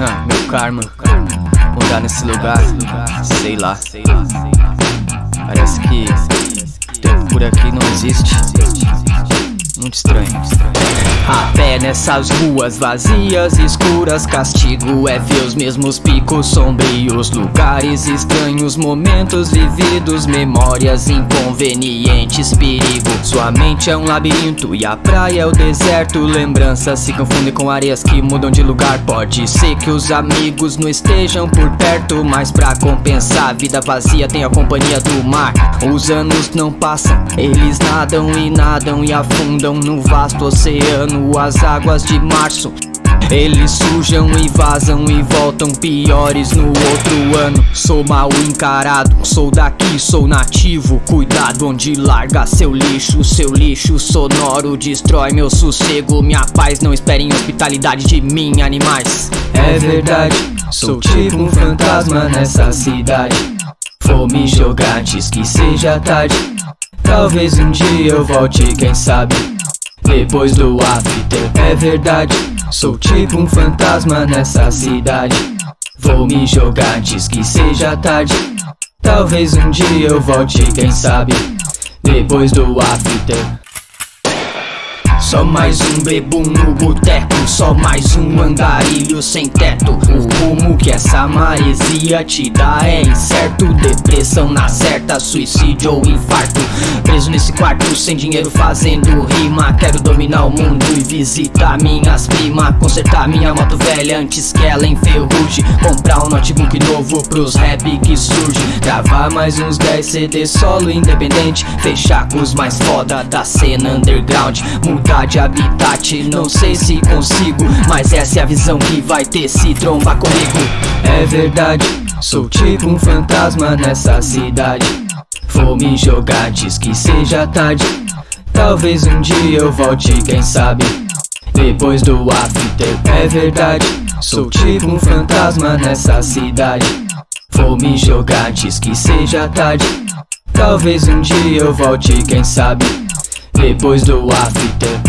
Ah, meu karma. Morar nesse lugar, sei lá. Parece que tempo por aqui não existe. Muito estranho nessas ruas vazias, escuras Castigo é ver os mesmos picos sombrios Lugares estranhos, momentos vividos Memórias inconvenientes, perigo. Sua mente é um labirinto e a praia é o deserto. Lembranças se confundem com areias que mudam de lugar. Pode ser que os amigos não estejam por perto Mas pra compensar, a vida vazia tem a companhia do mar. Os anos não passam, eles nadam e nadam e afundam no vasto oceano águas de março. Eles sujam e vazam e voltam piores no outro ano. Sou mal encarado, sou daqui, sou nativo. Cuidado onde larga seu lixo Seu lixo sonoro destrói meu sossego. Minha paz, não esperem hospitalidade de mim, animais. É verdade, sou tipo um fantasma nessa cidade. Vou me jogar antes que seja tarde. Talvez um dia eu volte, quem sabe depois do after. É verdade, sou tipo um fantasma nessa cidade. Vou me jogar antes que seja tarde. Talvez um dia eu volte, quem sabe? Depois do after. Só mais um bebum no boteco Só mais um andarilho sem teto O rumo que essa maresia te dá é incerto Depressão na certa, suicídio ou infarto. Preso nesse quarto, sem dinheiro fazendo rima. Quero dominar o mundo e visitar minhas primas. Consertar minha moto velha antes que ela enferruje Comprar um notebook novo pros rap que surge. Gravar mais uns 10 CD solo independente. Fechar com os mais foda da cena underground. Mudar de habitat Não sei se consigo, mas essa é a visão que vai ter se trombar É verdade, sou tipo um fantasma nessa cidade. Vou me jogar antes que seja tarde. Talvez um dia eu volte, quem sabe? Depois do after É verdade, sou tipo um fantasma nessa cidade. Vou me jogar antes que seja tarde. Talvez um dia eu volte, quem sabe? Depois do after